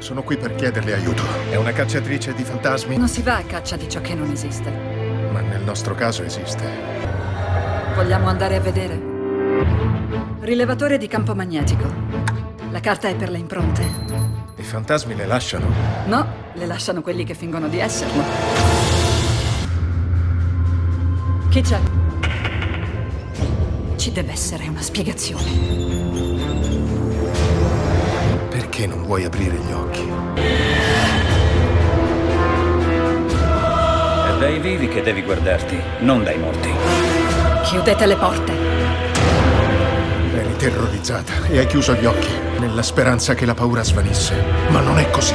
Sono qui per chiederle aiuto. È una cacciatrice di fantasmi? Non si va a caccia di ciò che non esiste. Ma nel nostro caso esiste. Vogliamo andare a vedere? Rilevatore di campo magnetico. La carta è per le impronte. I fantasmi le lasciano? No, le lasciano quelli che fingono di esserlo. Chi c'è? Ci deve essere una spiegazione. Perché non vuoi aprire gli occhi? È dai vivi che devi guardarti, non dai morti. Chiudete le porte. Eri terrorizzata e hai chiuso gli occhi nella speranza che la paura svanisse. Ma non è così.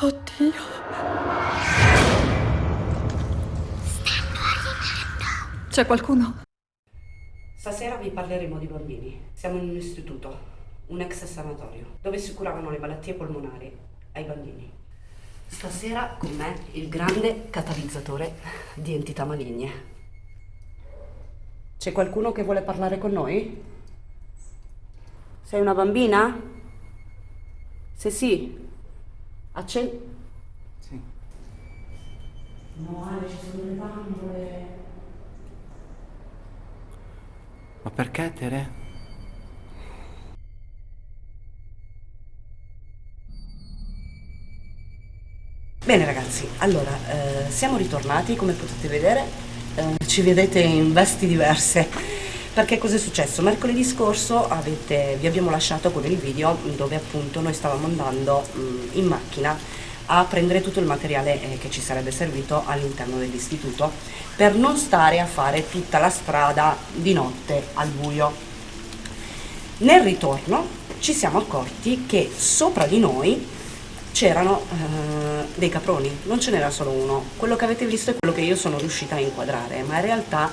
Oddio. C'è qualcuno? Vi parleremo di bambini. Siamo in un istituto, un ex sanatorio, dove si curavano le malattie polmonari ai bambini. Stasera con me il grande catalizzatore di entità maligne. C'è qualcuno che vuole parlare con noi? Sei una bambina? Se sì, accendi. Sì. No, Ale, ci sono le bambole. Ma perché, Tere? Bene ragazzi, allora, eh, siamo ritornati, come potete vedere, eh, ci vedete in vesti diverse. Perché cosa è successo? Mercoledì scorso avete, vi abbiamo lasciato con il video dove appunto noi stavamo andando mh, in macchina a prendere tutto il materiale eh, che ci sarebbe servito all'interno dell'istituto per non stare a fare tutta la strada di notte al buio. Nel ritorno ci siamo accorti che sopra di noi c'erano eh, dei caproni, non ce n'era solo uno. Quello che avete visto è quello che io sono riuscita a inquadrare, ma in realtà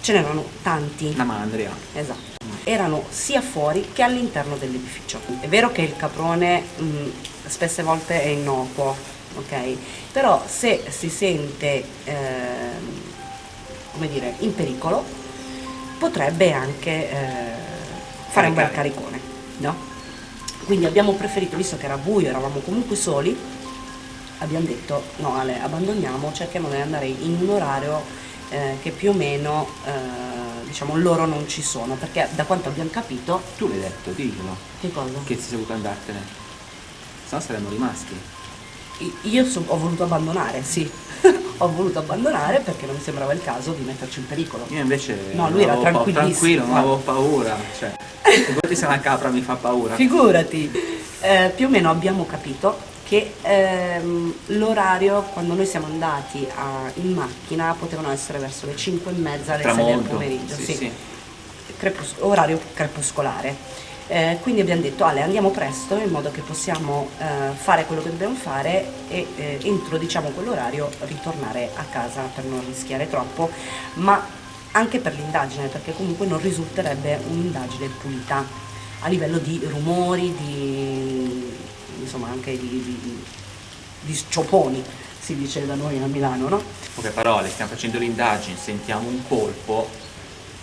ce n'erano tanti. La mandria. Esatto. Erano sia fuori che all'interno dell'edificio. È vero che il caprone mh, spesse volte è innocuo, ok? Però se si sente, come dire, in pericolo, potrebbe anche eh, fare un bel caricone, no? Quindi abbiamo preferito, visto che era buio, eravamo comunque soli, abbiamo detto no Ale, abbandoniamo, cerchiamo di andare in un orario eh, che più o meno, eh, diciamo, loro non ci sono, perché da quanto abbiamo capito, Tu l'hai detto, diglielo. che cosa? Che sei saputo andartene. Se no saremmo rimasti. Io so- ho voluto abbandonare, sì, ho voluto abbandonare perché non mi sembrava il caso di metterci in pericolo. Io invece No, lui era tranquillissimo. tranquillo, non avevo paura. Cioè, figurati se una capra mi fa paura. Figurati, Eh, più o meno abbiamo capito che ehm, l'orario quando noi siamo andati a- in macchina potevano essere verso le 5 e mezza, le 6 del pomeriggio, Sì, sì. sì. Crepus- orario crepuscolare. Eh, quindi abbiamo detto Ale andiamo presto in modo che possiamo eh, fare quello che dobbiamo fare e eh, entro diciamo quell'orario ritornare a casa per non rischiare troppo, ma anche per l'indagine perché comunque non risulterebbe un'indagine pulita a livello di rumori, di insomma anche di, di, di sciopponi si dice da noi a Milano, no? Poche parole, stiamo facendo l'indagine, sentiamo un colpo,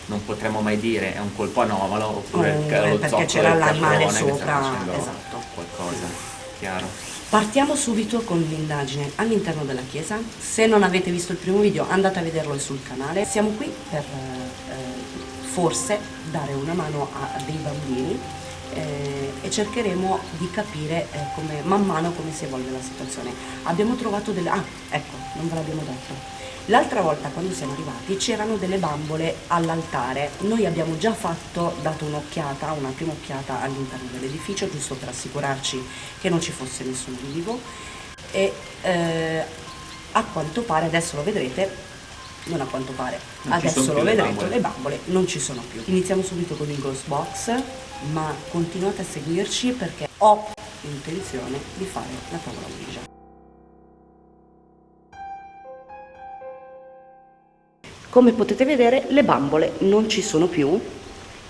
non potremo mai dire è un colpo anomalo oppure Mm, lo perché c'era l'animale sopra, esatto. Qualcosa, chiaro. Partiamo subito con l'indagine all'interno della chiesa. Se non avete visto il primo video andate a vederlo sul canale. Siamo qui per eh, forse dare una mano a dei bambini eh, e cercheremo di capire eh, come, man mano come si evolve la situazione. Abbiamo trovato delle... Ah, ecco, non ve l'abbiamo detto. L'altra volta quando siamo arrivati c'erano delle bambole all'altare, noi abbiamo già fatto, dato un'occhiata, una prima occhiata all'interno dell'edificio giusto per assicurarci che non ci fosse nessuno vivo e eh, a quanto pare, adesso lo vedrete, non a quanto pare, Non adesso lo le vedrete, bambole. le bambole non ci sono più. Iniziamo subito con il Ghost Box, ma continuate a seguirci perché ho intenzione di fare la tavola Ouija. Come potete vedere le bambole non ci sono più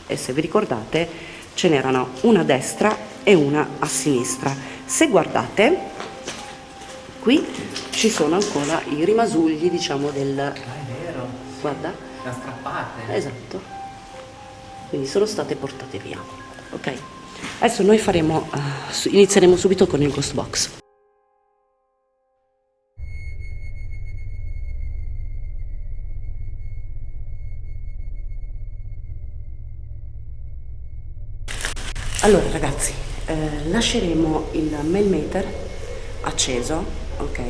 e se vi ricordate ce n'erano una a destra e una a sinistra. Se guardate qui ci sono ancora i rimasugli diciamo del... Guarda, la strappate. esatto. quindi sono state portate via. Ok? Adesso noi faremo, uh, inizieremo subito con il ghost box. Allora ragazzi, eh, lasceremo il mail meter acceso, ok?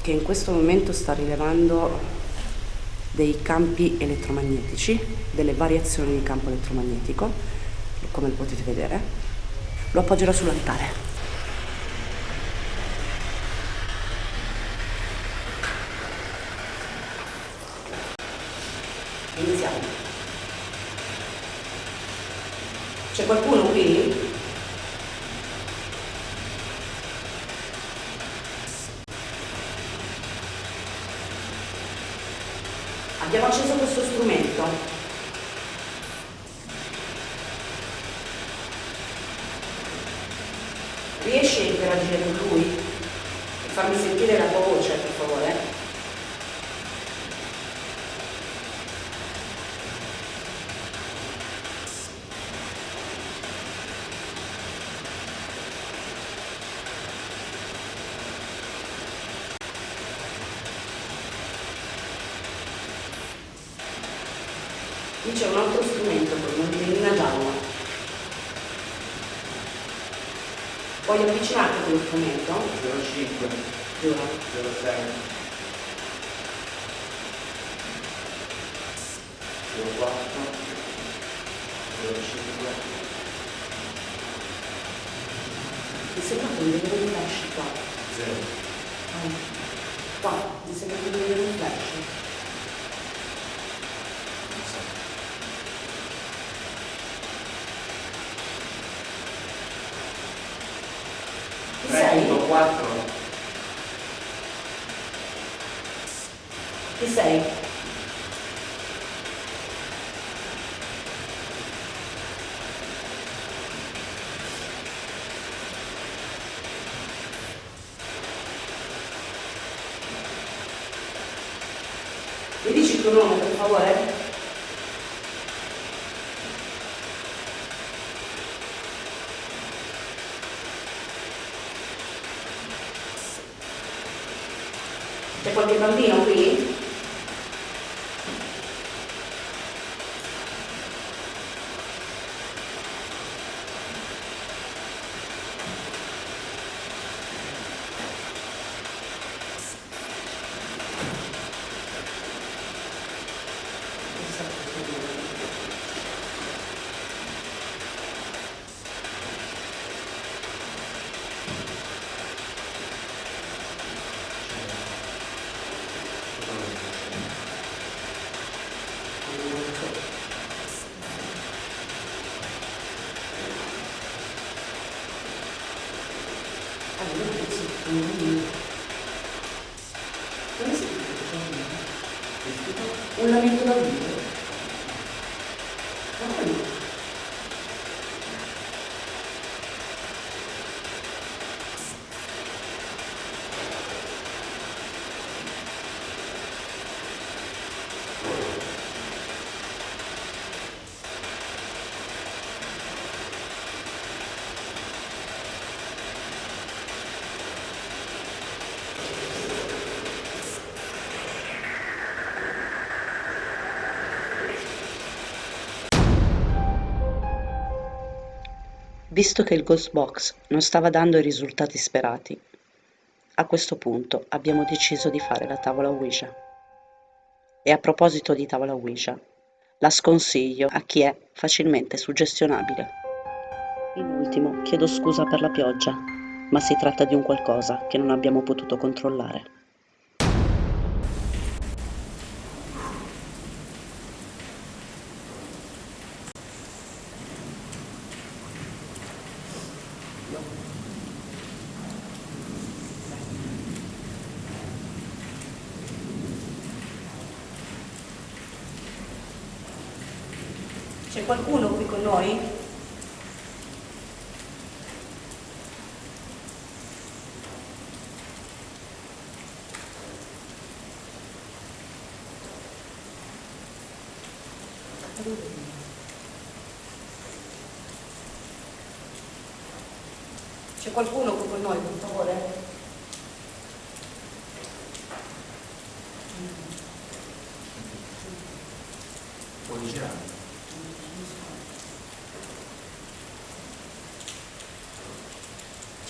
Che in questo momento sta rilevando dei campi elettromagnetici, delle variazioni di campo elettromagnetico, come potete vedere. Lo appoggerò sull'altare. Iniziamo. C'è qualcuno qui? Abbiamo acceso questo strumento. Riesci a interagire con lui? Farmi sentire la tua voce, per favore? Qui c'è un altro strumento con una tendina gialla. Puoi avvicinarti quello strumento? 05, Giuro. 06, 04, 05, Mi sembra che mi vedere un flash qua. 0. Ah, Qua, mi sembra che vedere un flash. Chi sei? 4, Chi sei? Mi dici il tuo nome per favore? C'è qualche bambino qui? Allora, sì, un Come si chiama? Un lamento da vivo. Ma quello. Visto che il Ghost Box non stava dando i risultati sperati, a questo punto abbiamo deciso di fare la tavola Ouija. E a proposito di tavola Ouija, la sconsiglio a chi è facilmente suggestionabile. In ultimo, chiedo scusa per la pioggia, ma si tratta di un qualcosa che non abbiamo potuto controllare. C'è qualcuno qui con noi? C'è qualcuno qui con noi, per favore? Puoi.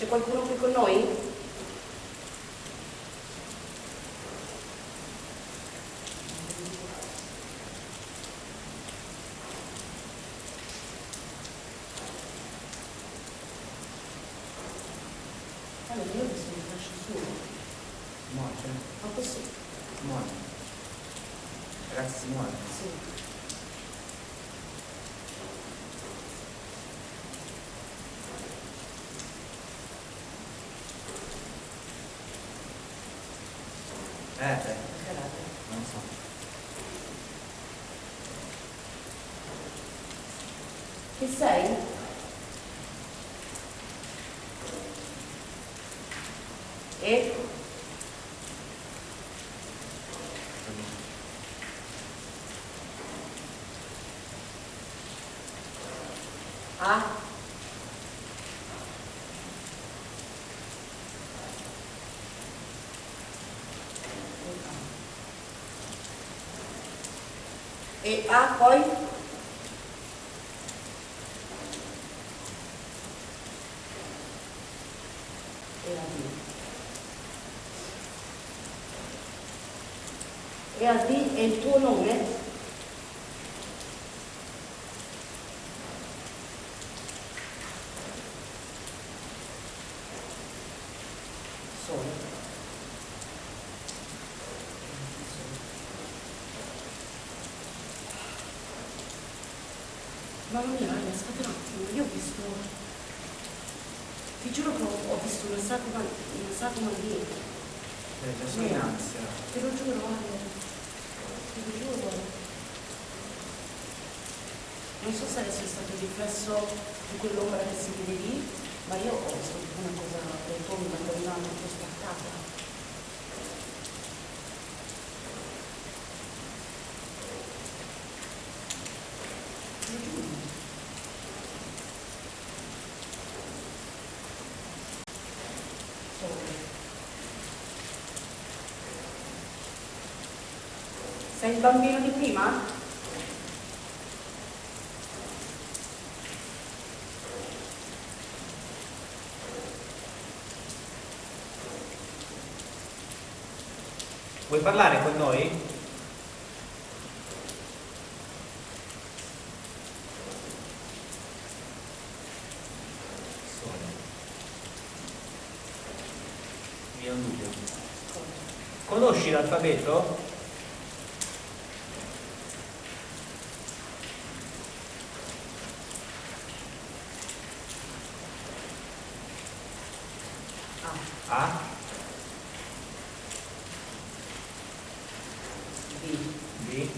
C'è qualcuno qui con noi? Allora, io Muore. ma questo Muore. Ragazzi, si muore. sì. Eh, eh, Perché l'altro? non so. Chi sei? E? A? E A poi? E a D. E a D è il tuo nome? Solo. Mamma mia, raga, aspetta un attimo, io ho visto... Ti giuro che ho, ho visto una sagoma, una sagoma dietro. Eh, già sono in ansia. Te lo giuro, guarda. Te lo giuro. Non so se adesso è stato il riflesso di quell'ombra che si vede lì, ma io ho visto una cosa rotonda, quella molto spaccata. Il bambino di prima? Vuoi parlare con noi? Mi è un dubbio. Conosci l'alfabeto? A, B, B,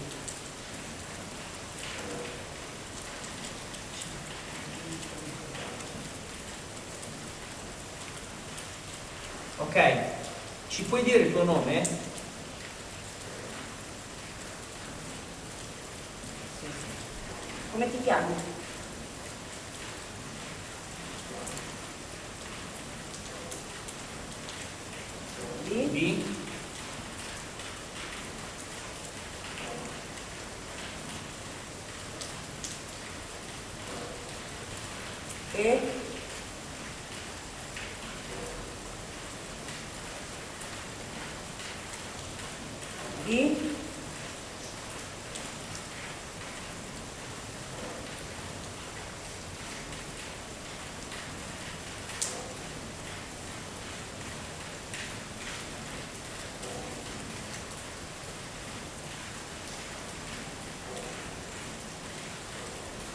Ok, ci puoi dire il tuo nome? Come ti chiami? B,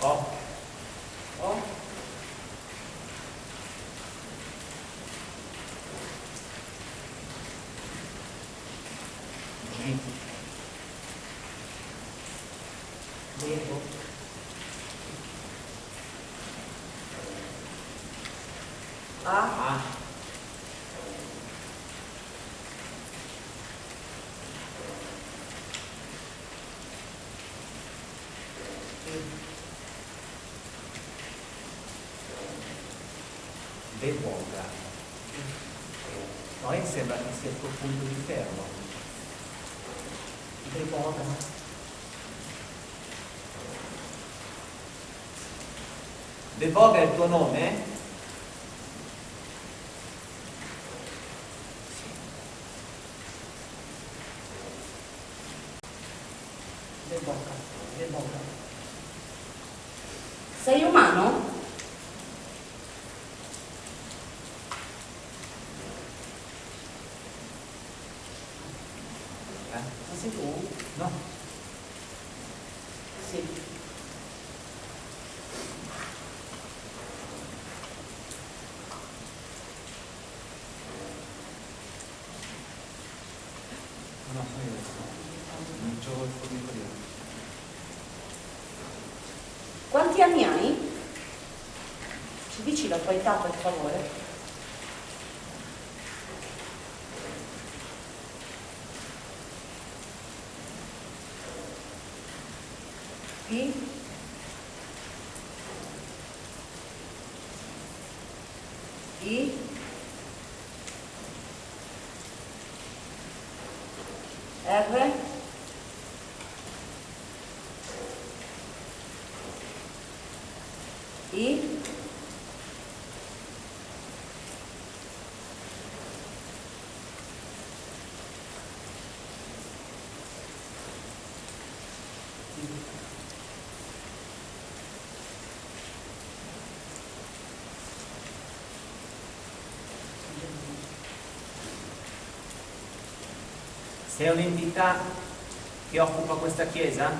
O, O, G, Devo. A, A, Devoga. Poi sembra che sia il tuo punto di fermo. Devoga. Devoga è il tuo nome? Devoga, Devoga. Sei umano? Eh? Ma sei tu? No. Sì. No, sono io adesso. Non c'ho il fornico io. Quanti anni hai? Ci dici la tua età per favore? I? Sei un'entità che occupa questa chiesa?